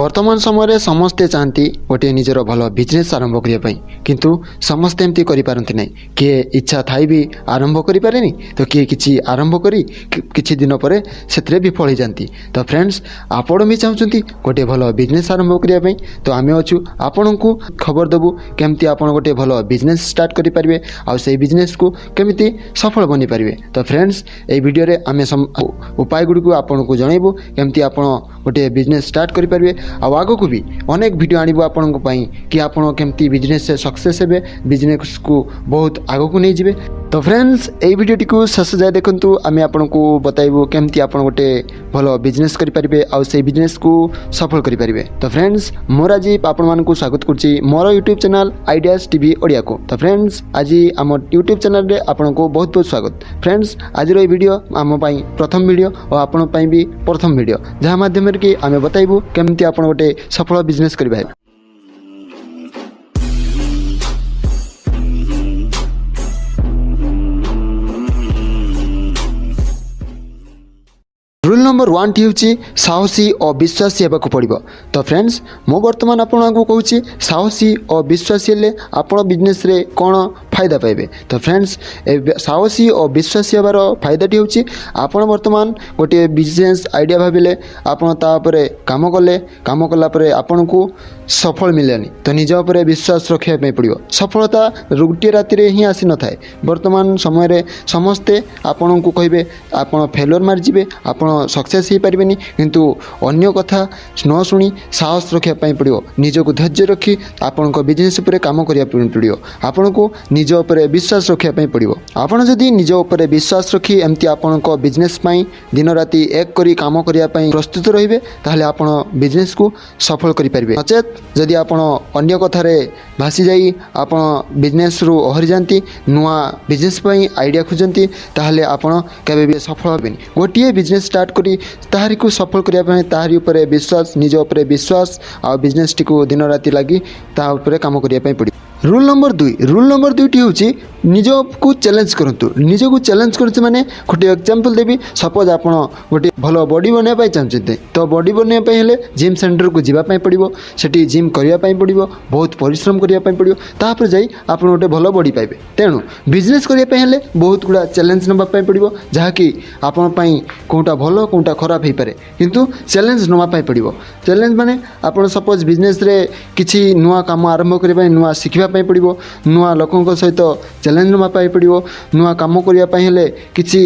বর্তমান সময়ে সমস্তে চাহান্তি গোটিয়ে নিজের ভাল বিজনেস আরম্ভ করা কিন্তু সমস্তে এমতি করে না কি ইচ্ছা থাই বি আরম্ভ করে পে তো কি কিছু আরম্ভ করে কিছু দিন পরে সেতরে বিফল হয়ে যাতে তো ফ্রেন্ডস আপন বি চাহুন গোটিয়ে ভাল বিজনেস আরম্ভ করা তো আমি অছু আপনার খবর দেবু কমিটি আপনার গোটিয়ে ভাল বিজনেস স্টার্ট করে পারে সেই বিজনেস কু কমিটি সফল বনি পারে তো ফ্রেন্ডস এই ভিডিওরে আমি উপায়গুড়ি আপনার জনাইবু কমিটি আপনার ওটি এ বিজনেস স্টার্ট করি পারবি আ ভাগো কোবি অনেক ভিডিও আনিব আপনক পাই কি আপন কেমতি বিজনেস সে সাকসেস হেবে বিজনেস কো বহুত আগো কো নে জিবে তো ফ্রেন্ডস এই ভিডিওটিକୁ ଶେଷ ଯାଏ ଦେଖନ୍ତୁ ଆମେ ଆପଣଙ୍କୁ ବତାଇବୁ କେମିତି ଆପଣ ଗୋଟେ ଭଲ ବିଜନେସ୍ କରିପାରିବେ ଆଉ ସେଇ ବିଜନେସ୍କୁ ସଫଳ କରିପାରିବେ ତ ଫ୍ରେଣ୍ଡସ୍ ମୋର ଆଜି ଆପଣମାନଙ୍କୁ ସ୍ୱାଗତ କରୁଛି ମୋର ୟୁଟ୍ୟୁବ୍ ଚ୍ୟାନେଲ୍ ଆଇଡ଼ିଆସ୍ ଟିଭି ଓଡ଼ିଆକୁ ତ ଫ୍ରେଣ୍ଡସ୍ ଆଜି ଆମ ୟୁଟ୍ୟୁବ୍ ଚ୍ୟାନେଲ୍ରେ ଆପଣଙ୍କୁ ବହୁତ ବହୁତ ସ୍ୱାଗତ ଫ୍ରେଣ୍ଡସ୍ ଆଜିର ଏହି ଭିଡ଼ିଓ ଆମ ପାଇଁ ପ୍ରଥମ ଭିଡ଼ିଓ ଓ ଆପଣଙ୍କ ପାଇଁ ବି ପ୍ରଥମ ଭିଡ଼ିଓ ଯାହା ମାଧ୍ୟମରେ କି ଆମେ ବତାଇବୁ କେମିତି ଆପଣ ଗୋଟେ ସଫଳ ବିଜନେସ୍ କରିପାରିବେ রুল নম্বর ওয়ানটি ହେଉଛି ସାହସୀ ଓ ବିଶ୍ୱାସୀ ହେବାକୁ ପଡ଼ିବ ତ ଫ୍ରେଣ୍ଡସ୍ ମୁଁ ବର୍ତ୍ତମାନ ଆପଣଙ୍କୁ କହୁଛି ସାହସୀ ଓ ବିଶ୍ୱାସୀ ହେଲେ ଆପଣ ବିଜନେସ୍ରେ କ'ଣ ଫାଇଦା ପାଇବେ ତ ଫ୍ରେଣ୍ଡସ୍ ଏ ସାହସୀ ଓ ବିଶ୍ୱାସୀ ହେବାର ଫାଇଦାଟି ହେଉଛି ଆପଣ ବର୍ତ୍ତମାନ ଗୋଟିଏ ବିଜନେସ୍ ଆଇଡ଼ିଆ ଭାବିଲେ ଆପଣ ତା ଉପରେ କାମ କଲେ କାମ କଲା ପରେ ଆପଣଙ୍କୁ ସଫଳ ମିଳିଲାନି ତ ନିଜ ଉପରେ ବିଶ୍ୱାସ ରଖିବା ପାଇଁ ପଡ଼ିବ ସଫଳତା ଗୋଟିଏ ରାତିରେ ହିଁ ଆସିନଥାଏ ବର୍ତ୍ତମାନ ସମୟରେ ସମସ୍ତେ ଆପଣଙ୍କୁ କହିବେ ଆପଣ ଫେଲର ମାରିଯିବେ ଆପଣ ସକ୍ସେସ୍ ହୋଇପାରିବେନି କିନ୍ତୁ ଅନ୍ୟ କଥା ନ ଶୁଣି ସାହସ ରଖିବା ପାଇଁ ପଡ଼ିବ ନିଜକୁ ଧୈର୍ଯ୍ୟ ରଖି ଆପଣଙ୍କ ବିଜନେସ୍ ଉପରେ କାମ କରିବା ପାଇଁ ପଡ଼ିବ ଆପଣଙ୍କୁ ନିଜ ଉପରେ ବିଶ୍ୱାସ ରଖିବା ପାଇଁ ପଡ଼ିବ ଆପଣ ଯଦି ନିଜ ଉପରେ ବିଶ୍ୱାସ ରଖି ଏମିତି ଆପଣଙ୍କ ବିଜନେସ୍ ପାଇଁ ଦିନରାତି ଏକ କରି କାମ କରିବା ପାଇଁ ପ୍ରସ୍ତୁତ ରହିବେ ତାହେଲେ ଆପଣ ବିଜନେସ୍କୁ ସଫଳ କରିପାରିବେ ନଚେତ୍ ଯଦି ଆପଣ ଅନ୍ୟ କଥାରେ ଭାସିଯାଇ ଆପଣ ବିଜନେସ୍ରୁ ଓହରି ଯାଆନ୍ତି ନୂଆ ବିଜନେସ୍ ପାଇଁ ଆଇଡ଼ିଆ ଖୋଜନ୍ତି ତାହେଲେ ଆପଣ କେବେ ବି ସଫଳ ହେବେନି ଗୋଟିଏ ବିଜନେସ୍ ଷ୍ଟାର୍ଟ କରି ତାହାରିକୁ ସଫଳ କରିବା ପାଇଁ ତାହାରି ଉପରେ ବିଶ୍ୱାସ ନିଜ ଉପରେ ବିଶ୍ୱାସ ଆଉ ବିଜନେସ୍ଟିକୁ ଦିନରାତି ଲାଗି ତାହା ଉପରେ କାମ କରିବା ପାଇଁ ପଡ଼ିବ রুল নম্বর দুই রুল নম্বর দুইটি হচ্ছে নিজকু চ্যালেঞ্জ করতু নিজকু চ্যালেঞ্জ করছে মানে গোটে এক্সাম্পল দেবি সপোজ আপনার গোটে ভালো বডি বনাইবা চাহুতে তো বডি বনাইবা হলে জিম সেন্টরকু যা পড়ব সেটি জিম করা পড়ব বহুত পরিশ্রম করা পড়ব তাপরে যাই আপনার গোটে ভালো বডি পাইবে তেণু বিজনেস করা হলে বহুত গুড়া চ্যালেঞ্জ নেওয়া পড়ব যা কি আপনার কোটা ভালো কোটা খারাপ হয়ে পড়ে কিন্তু চ্যালেঞ্জ নেওয়া পড়ব চ্যালেঞ্জ মানে আপনার সপোজ বিজনেসরে কিছু নূয়া কাম আরম্ভ করা নূয়া শিখবা ପାଇଁ ପଡ଼ିବ ନୂଆ ଲୋକଙ୍କ ସହିତ ଚ୍ୟାଲେଞ୍ଜ ନେବା ପାଇଁ ପଡ଼ିବ ନୂଆ କାମ କରିବା ପାଇଁ ହେଲେ କିଛି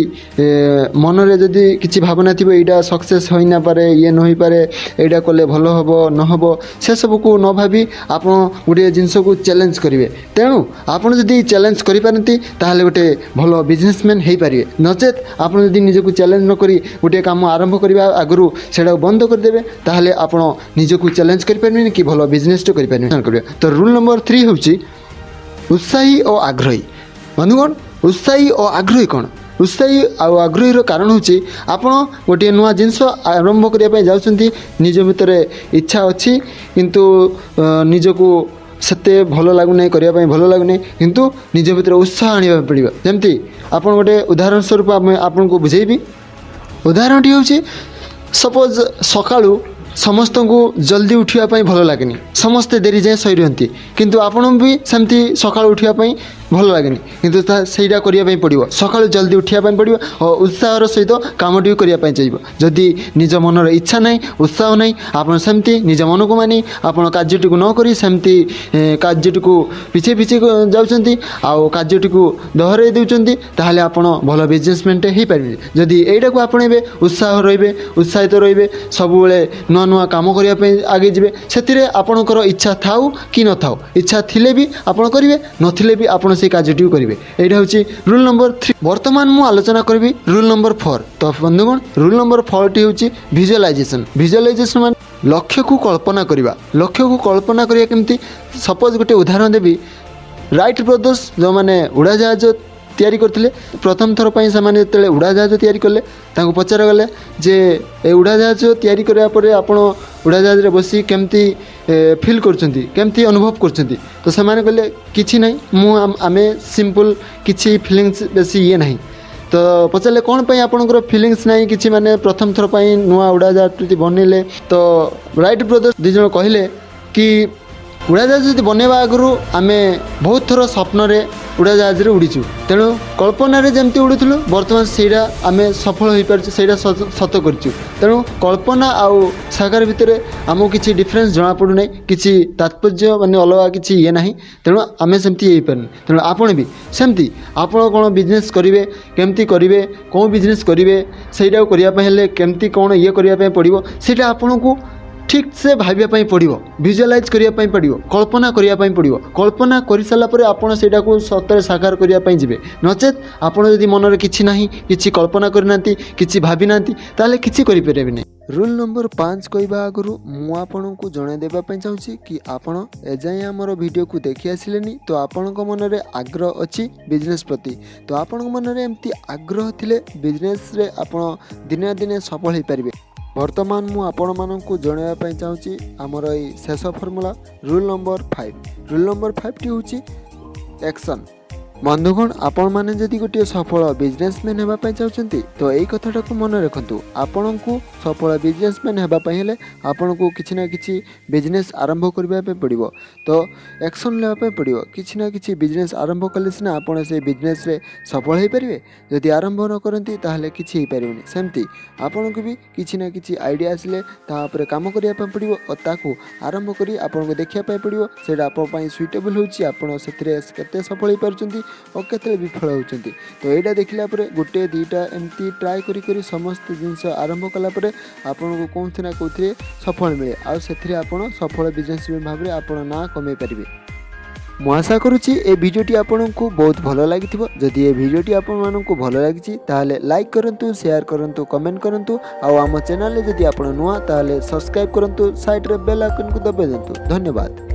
ମନରେ ଯଦି କିଛି ଭାବନା ଥିବ ଏଇଟା ସକ୍ସେସ୍ ହୋଇନପାରେ ଇଏ ନ ହୋଇପାରେ ଏଇଟା କଲେ ଭଲ ହେବ ନ ହେବ ସେସବୁକୁ ନ ଭାବି ଆପଣ ଗୋଟିଏ ଜିନିଷକୁ ଚ୍ୟାଲେଞ୍ଜ କରିବେ ତେଣୁ ଆପଣ ଯଦି ଚ୍ୟାଲେଞ୍ଜ କରିପାରନ୍ତି ତାହେଲେ ଗୋଟେ ଭଲ ବିଜନେସମ୍ୟାନ୍ ହୋଇପାରିବେ ନଚେତ୍ ଆପଣ ଯଦି ନିଜକୁ ଚ୍ୟାଲେଞ୍ଜ ନ କରି ଗୋଟିଏ କାମ ଆରମ୍ଭ କରିବା ଆଗରୁ ସେଇଟାକୁ ବନ୍ଦ କରିଦେବେ ତାହେଲେ ଆପଣ ନିଜକୁ ଚ୍ୟାଲେଞ୍ଜ କରିପାରିବେନି କି ଭଲ ବିଜନେସ୍ଟେ କରିପାରିବେ କରିବେ ତ ରୁଲ୍ ନମ୍ବର ଥ୍ରୀ ହେଉଛି ଉତ୍ସାହୀ ଓ ଆଗ୍ରହୀ ବନ୍ଧୁଗଣ ଉତ୍ସାହୀ ଓ ଆଗ୍ରହୀ କ'ଣ ଉତ୍ସାହୀ ଆଉ ଆଗ୍ରହୀର କାରଣ ହେଉଛି ଆପଣ ଗୋଟିଏ ନୂଆ ଜିନିଷ ଆରମ୍ଭ କରିବା ପାଇଁ ଯାଉଛନ୍ତି ନିଜ ଭିତରେ ଇଚ୍ଛା ଅଛି କିନ୍ତୁ ନିଜକୁ ସେତେ ଭଲ ଲାଗୁନାହିଁ କରିବା ପାଇଁ ଭଲ ଲାଗୁନାହିଁ କିନ୍ତୁ ନିଜ ଭିତରେ ଉତ୍ସାହ ଆଣିବା ପଡ଼ିବ ଯେମିତି ଆପଣ ଗୋଟେ ଉଦାହରଣ ସ୍ୱରୂପ ଆମେ ଆପଣଙ୍କୁ ବୁଝେଇବି ଉଦାହରଣଟି ହେଉଛି ସପୋଜ୍ ସକାଳୁ ସମସ୍ତଙ୍କୁ ଜଲ୍ଦି ଉଠିବା ପାଇଁ ଭଲ ଲାଗେନି ସମସ୍ତେ ଡେରି ଯାଏଁ ଶୋଇ ରୁହନ୍ତି କିନ୍ତୁ ଆପଣ ବି ସେମିତି ସକାଳୁ ଉଠିବା ପାଇଁ ଭଲ ଲାଗେନି କିନ୍ତୁ ତାହା ସେଇଟା କରିବା ପାଇଁ ପଡ଼ିବ ସକାଳୁ ଜଲ୍ଦି ଉଠିବା ପାଇଁ ପଡ଼ିବ ଓ ଉତ୍ସାହର ସହିତ କାମଟି ବି କରିବା ପାଇଁ ଚାହିଁବ ଯଦି ନିଜ ମନର ଇଚ୍ଛା ନାହିଁ ଉତ୍ସାହ ନାହିଁ ଆପଣ ସେମିତି ନିଜ ମନକୁ ମାନି ଆପଣ କାର୍ଯ୍ୟଟିକୁ ନ କରି ସେମିତି କାର୍ଯ୍ୟଟିକୁ ପିଛେଇ ପିଛେଇ ଯାଉଛନ୍ତି ଆଉ କାର୍ଯ୍ୟଟିକୁ ଦହରାଇ ଦେଉଛନ୍ତି ତାହେଲେ ଆପଣ ଭଲ ବିଜନେସମ୍ୟାନ୍ଟେ ହୋଇପାରିବେ ଯଦି ଏଇଟାକୁ ଆପଣେଇବେ ଉତ୍ସାହ ରହିବେ ଉତ୍ସାହିତ ରହିବେ ସବୁବେଳେ ନୂଆ ନୂଆ କାମ କରିବା ପାଇଁ ଆଗେଇ ଯିବେ ସେଥିରେ ଆପଣଙ୍କର ଇଚ୍ଛା ଥାଉ କି ନଥାଉ ଇଚ୍ଛା ଥିଲେ ବି ଆପଣ କରିବେ ନଥିଲେ ବି ଆପଣ সেই কাজটিও করবে এইটা হচ্ছে রুল নম্বর থ্রি বর্তমান মু আলোচনা করবি রুল নম্বর ফোর তো বন্ধুগণ রুল নম্বর ফোরটি হচ্ছে ভিজুয়ালাইজেসন ভিজুয়ালাইজেসন মানে লক্ষ্যকু কল্পনা করা লক্ষ্যকু কল্পনা করা কেমতি সপোজ গোটে উদাহরণ দেবি রাইট ব্রদর্স যে উড়াজাহাজ ତିଆରି କରିଥିଲେ ପ୍ରଥମ ଥର ପାଇଁ ସେମାନେ ଯେତେବେଳେ ଉଡ଼ାଜାହାଜ ତିଆରି କଲେ ତାଙ୍କୁ ପଚରାଗଲା ଯେ ଏ ଉଡ଼ାଜାହାଜ ତିଆରି କରିବା ପରେ ଆପଣ ଉଡ଼ାଜାହାଜରେ ବସି କେମିତି ଫିଲ୍ କରୁଛନ୍ତି କେମିତି ଅନୁଭବ କରୁଛନ୍ତି ତ ସେମାନେ କହିଲେ କିଛି ନାହିଁ ମୁଁ ଆମେ ସିମ୍ପଲ୍ କିଛି ଫିଲିଙ୍ଗସ୍ ବେଶୀ ଇଏ ନାହିଁ ତ ପଚାରିଲେ କ'ଣ ପାଇଁ ଆପଣଙ୍କର ଫିଲିଙ୍ଗସ୍ ନାହିଁ କିଛି ମାନେ ପ୍ରଥମ ଥର ପାଇଁ ନୂଆ ଉଡ଼ାଜାହାଜଟି ବନେଇଲେ ତ ରାଇଟ୍ ବ୍ରଦର୍ସ ଦୁଇ ଜଣ କହିଲେ କି ଉଡ଼ାଜାହାଜ ଯଦି ବନେଇବା ଆଗରୁ ଆମେ ବହୁତ ଥର ସ୍ୱପ୍ନରେ ଉଡ଼ାଜାହାଜରେ ଉଡ଼ିଛୁ ତେଣୁ କଳ୍ପନାରେ ଯେମିତି ଉଡ଼ୁଥିଲୁ ବର୍ତ୍ତମାନ ସେଇଟା ଆମେ ସଫଳ ହୋଇପାରୁଛୁ ସେଇଟା ସତ କରିଛୁ ତେଣୁ କଳ୍ପନା ଆଉ ସାକାର ଭିତରେ ଆମକୁ କିଛି ଡିଫରେନ୍ସ ଜଣାପଡ଼ୁନାହିଁ କିଛି ତାତ୍ପର୍ଯ୍ୟ ମାନେ ଅଲଗା କିଛି ଇଏ ନାହିଁ ତେଣୁ ଆମେ ସେମିତି ହେଇପାରୁନି ତେଣୁ ଆପଣ ବି ସେମିତି ଆପଣ କ'ଣ ବିଜନେସ୍ କରିବେ କେମିତି କରିବେ କେଉଁ ବିଜନେସ୍ କରିବେ ସେଇଟାକୁ କରିବା ପାଇଁ ହେଲେ କେମିତି କ'ଣ ଇଏ କରିବା ପାଇଁ ପଡ଼ିବ ସେଇଟା ଆପଣଙ୍କୁ ଠିକ୍ ସେ ଭାବିବା ପାଇଁ ପଡ଼ିବ ଭିଜୁଆଲାଇଜ୍ କରିବା ପାଇଁ ପଡ଼ିବ କଳ୍ପନା କରିବା ପାଇଁ ପଡ଼ିବ କଳ୍ପନା କରିସାରିଲା ପରେ ଆପଣ ସେଇଟାକୁ ସତରେ ସାକାର କରିବା ପାଇଁ ଯିବେ ନଚେତ୍ ଆପଣ ଯଦି ମନରେ କିଛି ନାହିଁ କିଛି କଳ୍ପନା କରିନାହାନ୍ତି କିଛି ଭାବିନାହାନ୍ତି ତାହେଲେ କିଛି କରିପାରିବେ ନାହିଁ ରୁଲ୍ ନମ୍ବର ପାଞ୍ଚ କହିବା ଆଗରୁ ମୁଁ ଆପଣଙ୍କୁ ଜଣାଇ ଦେବା ପାଇଁ ଚାହୁଁଛି କି ଆପଣ ଏଯାଏଁ ଆମର ଭିଡ଼ିଓକୁ ଦେଖି ଆସିଲେନି ତ ଆପଣଙ୍କ ମନରେ ଆଗ୍ରହ ଅଛି ବିଜନେସ୍ ପ୍ରତି ତ ଆପଣଙ୍କ ମନରେ ଏମିତି ଆଗ୍ରହ ଥିଲେ ବିଜନେସ୍ରେ ଆପଣ ଦିନେ ନା ଦିନେ ସଫଳ ହୋଇପାରିବେ ବର୍ତ୍ତମାନ ମୁଁ ଆପଣମାନଙ୍କୁ ଜଣାଇବା ପାଇଁ ଚାହୁଁଛି ଆମର ଏଇ ଶେଷ formula rule number five rule number five T ହେଉଛି ଏକ୍ସନ୍ ବନ୍ଧୁଗଣ ଆପଣମାନେ ଯଦି ଗୋଟିଏ ସଫଳ ବିଜନେସମ୍ୟାନ୍ ହେବା ପାଇଁ ଚାହୁଁଛନ୍ତି ତ ଏଇ କଥାଟାକୁ ମନେ ରଖନ୍ତୁ ଆପଣଙ୍କୁ ସଫଳ ବିଜନେସମ୍ୟାନ୍ ହେବା ପାଇଁ ହେଲେ ଆପଣଙ୍କୁ କିଛି ନା କିଛି ବିଜନେସ୍ ଆରମ୍ଭ କରିବା ପାଇଁ ପଡ଼ିବ ତ ଆକ୍ସନ୍ ନେବା ପାଇଁ ପଡ଼ିବ କିଛି ନା କିଛି ବିଜନେସ୍ ଆରମ୍ଭ କଲେ ସିନା ଆପଣ ସେ ବିଜନେସ୍ରେ ସଫଳ ହୋଇପାରିବେ ଯଦି ଆରମ୍ଭ ନ କରନ୍ତି ତାହେଲେ କିଛି ହୋଇପାରିବନି ସେମିତି ଆପଣଙ୍କୁ ବି କିଛି ନା କିଛି ଆଇଡ଼ିଆ ଆସିଲେ ତା ଉପରେ କାମ କରିବା ପାଇଁ ପଡ଼ିବ ଓ ତାକୁ ଆରମ୍ଭ କରି ଆପଣଙ୍କୁ ଦେଖିବା ପାଇଁ ପଡ଼ିବ ସେଇଟା ଆପଣଙ୍କ ପାଇଁ ସୁଇଟେବୁଲ୍ ହେଉଛି ଆପଣ ସେଥିରେ କେତେ ସଫଳ ହୋଇପାରୁଛନ୍ତି ଆଉ କେତେବେଳେ ବିଫଳ ହେଉଛନ୍ତି ତ ଏଇଟା ଦେଖିଲା ପରେ ଗୋଟେ ଦୁଇଟା ଏମିତି ଟ୍ରାଏ କରି କରି ସମସ୍ତ ଜିନିଷ ଆରମ୍ଭ କଲା ପରେ ଆପଣଙ୍କୁ କେଉଁଥି ନା କେଉଁଥିରେ ସଫଳ ମିଳେ ଆଉ ସେଥିରେ ଆପଣ ସଫଳ ବିଜନେସମ୍ୟାନ୍ ଭାବରେ ଆପଣ ନାଁ କମେଇ ପାରିବେ ମୁଁ ଆଶା କରୁଛି ଏ ଭିଡ଼ିଓଟି ଆପଣଙ୍କୁ ବହୁତ ଭଲ ଲାଗିଥିବ ଯଦି ଏ ଭିଡ଼ିଓଟି ଆପଣମାନଙ୍କୁ ଭଲ ଲାଗିଛି ତାହେଲେ ଲାଇକ୍ କରନ୍ତୁ ସେୟାର କରନ୍ତୁ କମେଣ୍ଟ କରନ୍ତୁ ଆଉ ଆମ ଚ୍ୟାନେଲରେ ଯଦି ଆପଣ ନୂଆ ତାହେଲେ ସବସ୍କ୍ରାଇବ୍ କରନ୍ତୁ ସାଇଡ଼୍ରେ ବେଲ୍ ଆଇକନ୍କୁ ଦବାଇ ଦିଅନ୍ତୁ ଧନ୍ୟବାଦ